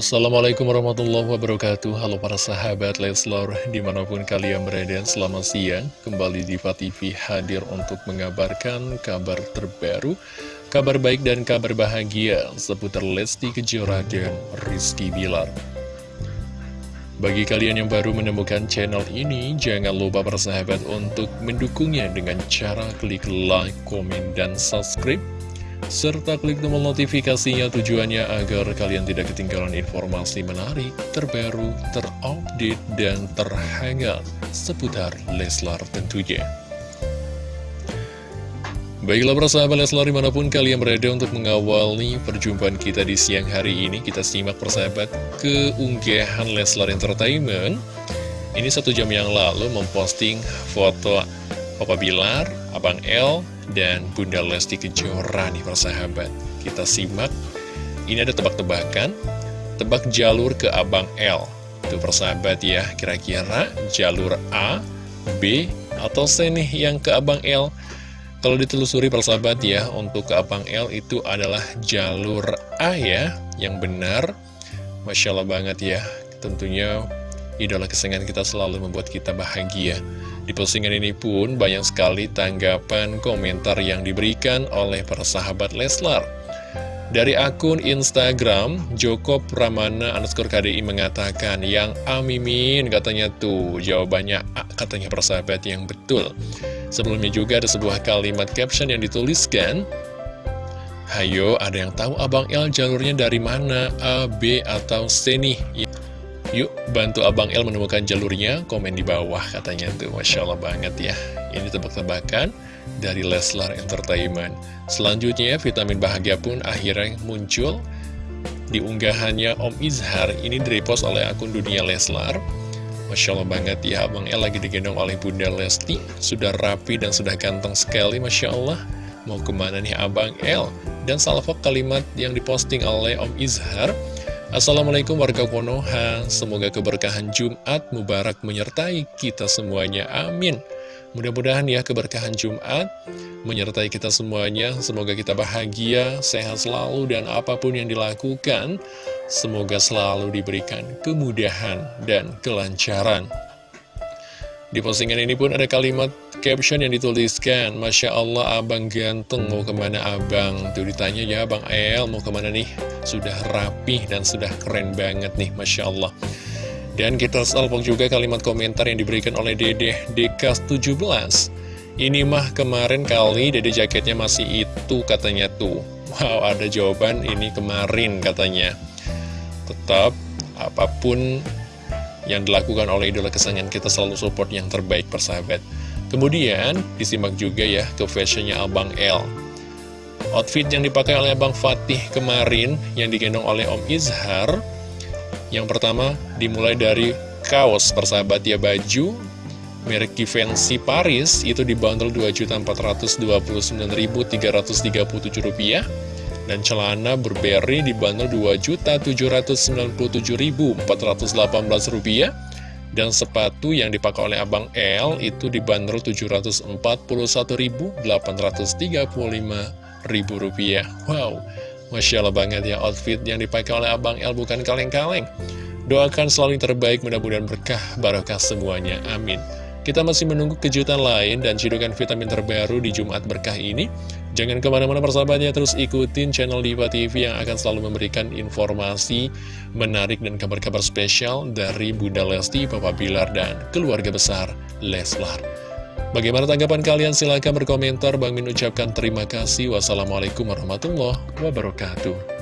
Assalamualaikum warahmatullahi wabarakatuh. Halo para sahabat Leslor Di mana pun kalian berada selamat siang. Kembali di TV hadir untuk mengabarkan kabar terbaru Kabar baik dan kabar bahagia Seputar Lesti Kejora dan Rizky Bilar. Bagi kalian yang baru menemukan channel ini, jangan lupa bersahabat untuk mendukungnya dengan cara klik like, komen, dan subscribe serta klik tombol notifikasinya tujuannya agar kalian tidak ketinggalan informasi menarik, terbaru, terupdate, dan terhangat seputar Leslar tentunya. Baiklah persahabat Leslar di mana pun kalian berada untuk mengawali perjumpaan kita di siang hari ini Kita simak persahabat keunggahan Leslar Entertainment Ini satu jam yang lalu memposting foto Papa Bilar, Abang L, dan Bunda Lesti Kejora nih persahabat. Kita simak, ini ada tebak-tebakan, tebak jalur ke Abang L. Itu persahabat ya, kira-kira jalur A, B, atau C nih yang ke Abang L. Kalau ditelusuri persahabat ya, untuk ke Abang L itu adalah jalur A ya, yang benar. Masya Allah banget ya, tentunya idola kesenangan kita selalu membuat kita bahagia. Di postingan ini pun banyak sekali tanggapan komentar yang diberikan oleh para sahabat Leslar. Dari akun Instagram, Joko Pramana underscore KDI mengatakan, yang Amimin katanya tuh, jawabannya A katanya persahabat yang betul. Sebelumnya juga ada sebuah kalimat caption yang dituliskan, Hayo, ada yang tahu Abang L jalurnya dari mana? A, B, atau C nih? Yuk bantu Abang El menemukan jalurnya, komen di bawah katanya tuh, Masya Allah banget ya. Ini tebak-tebakan dari Leslar Entertainment. Selanjutnya, vitamin bahagia pun akhirnya muncul di unggahannya Om Izhar. Ini direpost oleh akun dunia Leslar. Masya Allah banget ya, Abang El lagi digendong oleh Bunda Lesti. Sudah rapi dan sudah ganteng sekali, Masya Allah. Mau ke mana nih Abang El? Dan salvok kalimat yang diposting oleh Om Izhar Assalamualaikum warga Konoha, semoga keberkahan Jumat Mubarak menyertai kita semuanya, amin. Mudah-mudahan ya keberkahan Jumat menyertai kita semuanya, semoga kita bahagia, sehat selalu, dan apa pun yang dilakukan, semoga selalu diberikan kemudahan dan kelancaran. Di postingan ini pun ada kalimat caption yang dituliskan Masya Allah abang ganteng mau ke mana abang? Tuh ditanya ya abang El mau ke mana nih? Sudah rapih dan sudah keren banget nih Masya Allah. Dan kita salpok juga kalimat komentar yang diberikan oleh Dede Dekas 17 Ini mah kemarin kali Dede jaketnya masih itu katanya tuh. Wow ada jawaban ini kemarin katanya. Tetap apa pun yang dilakukan oleh idola kesayangan kita selalu support yang terbaik persahabat. Kemudian disimak juga ya ke fashionnya Abang L. Outfit yang dipakai oleh Abang Fatih kemarin yang digendong oleh Om Izhar. Yang pertama dimulai dari kaos persahabat ya baju merek Givenchy Paris itu dibanderol Rp2.429.337 rupiah dan celana Burberry dibanderol Rp2.077.418 dan sepatu yang dipakai oleh Abang L itu dibanderol Rp741.835.000 rupiah. Wow, Masya Allah banget ya outfit yang dipakai oleh Abang L bukan kaleng-kaleng. Doakan selalu yang terbaik, mudah-mudahan berkah, barokah semuanya. Amin. Kita masih menunggu kejutan lain dan cidukan vitamin terbaru di Jumat berkah ini. Jangan ke mana-mana persahabatnya, terus ikutin channel Diva TV yang akan selalu memberikan informasi menarik dan kabar-kabar spesial dari Bunda Lesti, Papa Bilar, dan keluarga besar Leslar. Bagaimana tanggapan kalian? Silahkan berkomentar. Bang Min ucapkan terima kasih. Wassalamualaikum warahmatullahi wabarakatuh.